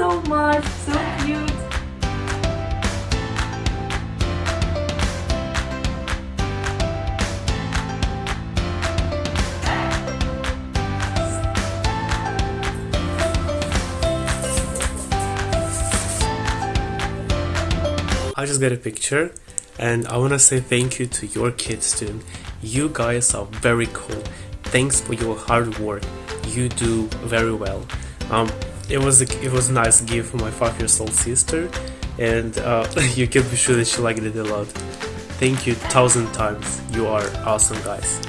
so much. So cute. I just got a picture and I want to say thank you to your kids too. You guys are very cool. Thanks for your hard work. You do very well. Um, it was a, it was a nice gift for my five years old sister, and uh, you can be sure that she liked it a lot. Thank you thousand times. You are awesome guys.